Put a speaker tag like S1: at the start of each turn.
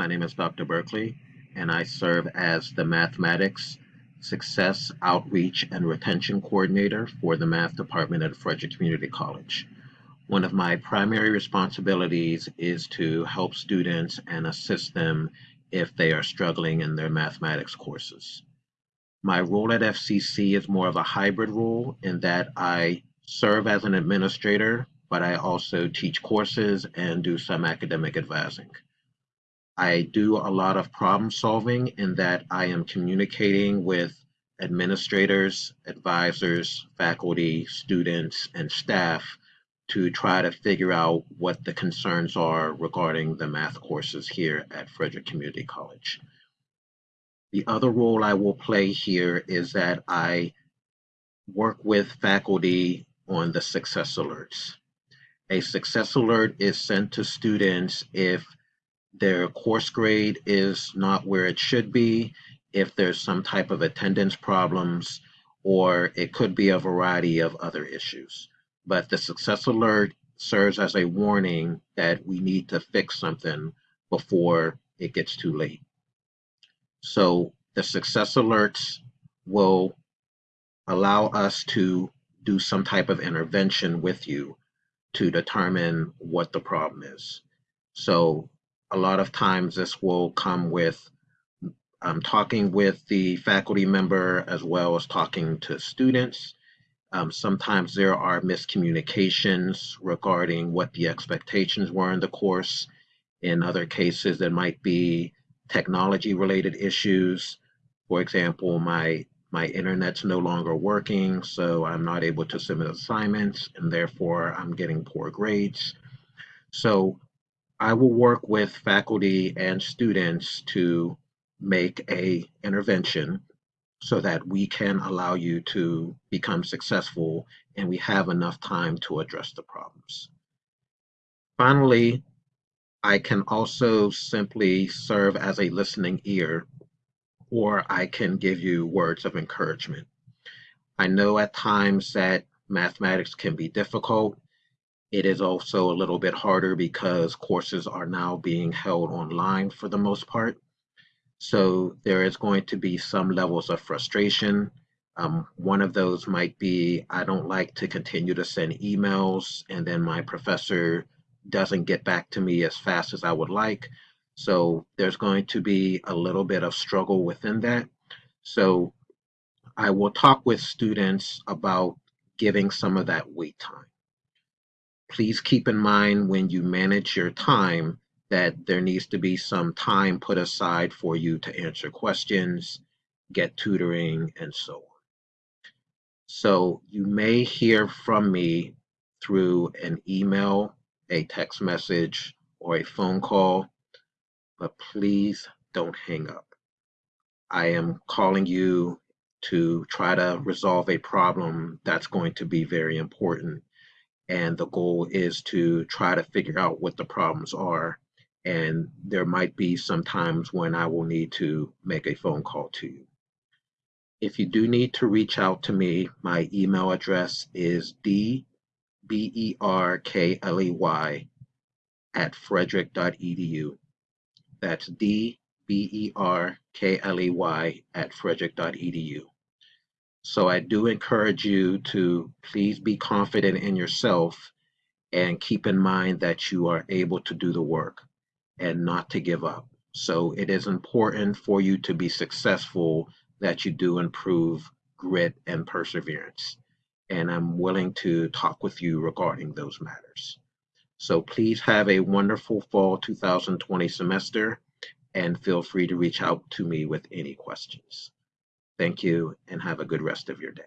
S1: My name is Dr. Berkeley, and I serve as the Mathematics Success Outreach and Retention Coordinator for the Math Department at Frederick Community College. One of my primary responsibilities is to help students and assist them if they are struggling in their mathematics courses. My role at FCC is more of a hybrid role in that I serve as an administrator, but I also teach courses and do some academic advising. I do a lot of problem solving in that I am communicating with administrators, advisors, faculty, students, and staff to try to figure out what the concerns are regarding the math courses here at Frederick Community College. The other role I will play here is that I work with faculty on the success alerts. A success alert is sent to students if their course grade is not where it should be, if there's some type of attendance problems, or it could be a variety of other issues. But the success alert serves as a warning that we need to fix something before it gets too late. So the success alerts will allow us to do some type of intervention with you to determine what the problem is. So a lot of times this will come with um, talking with the faculty member as well as talking to students. Um, sometimes there are miscommunications regarding what the expectations were in the course. In other cases, there might be technology related issues. For example, my my internet's no longer working, so I'm not able to submit assignments, and therefore I'm getting poor grades. So I will work with faculty and students to make a intervention so that we can allow you to become successful and we have enough time to address the problems. Finally, I can also simply serve as a listening ear or I can give you words of encouragement. I know at times that mathematics can be difficult it is also a little bit harder because courses are now being held online for the most part. So there is going to be some levels of frustration. Um, one of those might be I don't like to continue to send emails and then my professor doesn't get back to me as fast as I would like. So there's going to be a little bit of struggle within that. So I will talk with students about giving some of that wait time please keep in mind when you manage your time that there needs to be some time put aside for you to answer questions, get tutoring, and so on. So you may hear from me through an email, a text message, or a phone call, but please don't hang up. I am calling you to try to resolve a problem that's going to be very important and the goal is to try to figure out what the problems are. And there might be some times when I will need to make a phone call to you. If you do need to reach out to me, my email address is dberkley at frederick.edu. That's dberkley at frederick.edu. So I do encourage you to please be confident in yourself and keep in mind that you are able to do the work and not to give up. So it is important for you to be successful that you do improve grit and perseverance. And I'm willing to talk with you regarding those matters. So please have a wonderful fall 2020 semester and feel free to reach out to me with any questions. Thank you and have a good rest of your day.